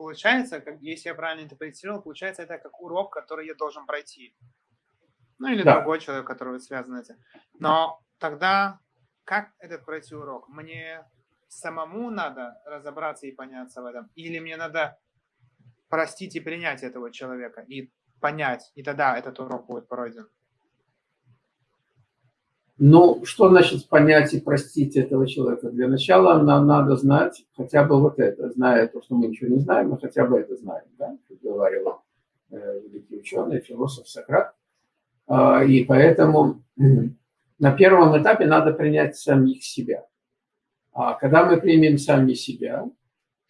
получается, как, если я правильно интерпретировал, получается это как урок, который я должен пройти. Ну или Да. другой человек, который связан с этим. Но тогда как этот пройти урок? Мне самому надо разобраться и поняться в этом? Или мне надо простить и принять этого человека и понять, и тогда этот урок будет пройден? Ну, что значит понять и простить этого человека? Для начала нам надо знать хотя бы вот это, зная то, что мы ничего не знаем, мы хотя бы это знаем, да, как говорил э, великий ученый, философ Сократ. А, и поэтому на первом этапе надо принять самих себя. А когда мы примем сами себя,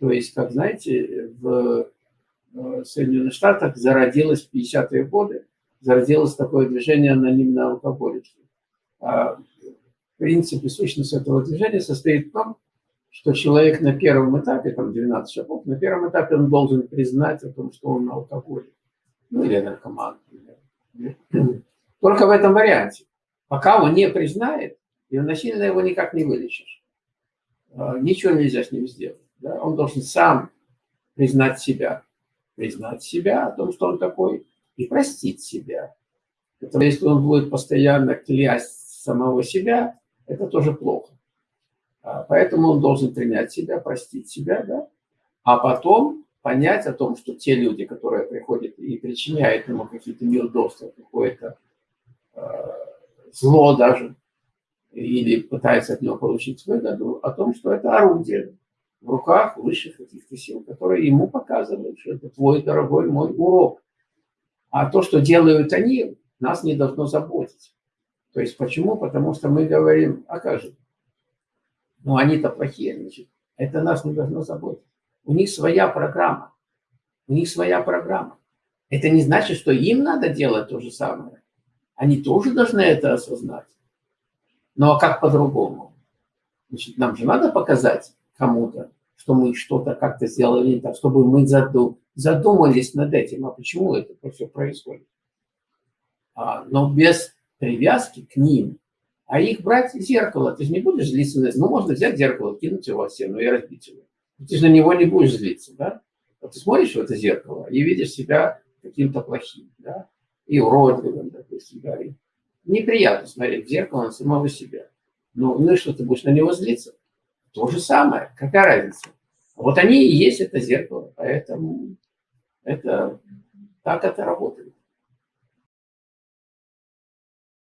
то есть, как знаете, в э, Соединенных Штатах зародилось в 50-е годы, зародилось такое движение анонимные алкоголики. А, В принципе, сущность этого движения состоит в том, что человек на первом этапе, там 12 шагов, на первом этапе он должен признать о том, что он алкоголик. Ну, или наркоман. Только в этом варианте. Пока он не признает, и насильно его никак не вылечишь. А, Ничего нельзя с ним сделать. да. Он должен сам признать себя. Признать себя о том, что он такой, и простить себя. Поэтому если он будет постоянно клясть самого себя, это тоже плохо. А, Поэтому он должен принять себя, простить себя, да? а потом понять о том, что те люди, которые приходят и причиняют ему какие-то неудобства, какое-то э, зло даже, или пытаются от него получить выгоду, о том, что это орудие в руках высших каких-то сил, которые ему показывают, что это твой дорогой мой урок. А то, что делают они, нас не должно заботить. То есть почему? Потому что мы говорим, а как же? Ну, они-то плохие, значит, это нас не должно заботить. У них своя программа. У них своя программа. Это не значит, что им надо делать то же самое. Они тоже должны это осознать. Ну, а как по-другому? Значит, нам же надо показать кому-то, что мы что-то как-то сделали так, чтобы мы заду- задумались над этим, а почему это все происходит. А, но без привязки к ним. А их брать зеркало, ты же не будешь злиться. на- Ну, можно взять зеркало, кинуть его в стену и разбить его. Ты же на него не будешь злиться, да? Вот ты смотришь в это зеркало и видишь себя каким-то плохим, да? И уродливым, допустим, да? И неприятно смотреть в зеркало на самого себя. Ну, ну и что, ты будешь на него злиться? То же самое. Какая разница? Вот они и есть это зеркало, поэтому это так это работает.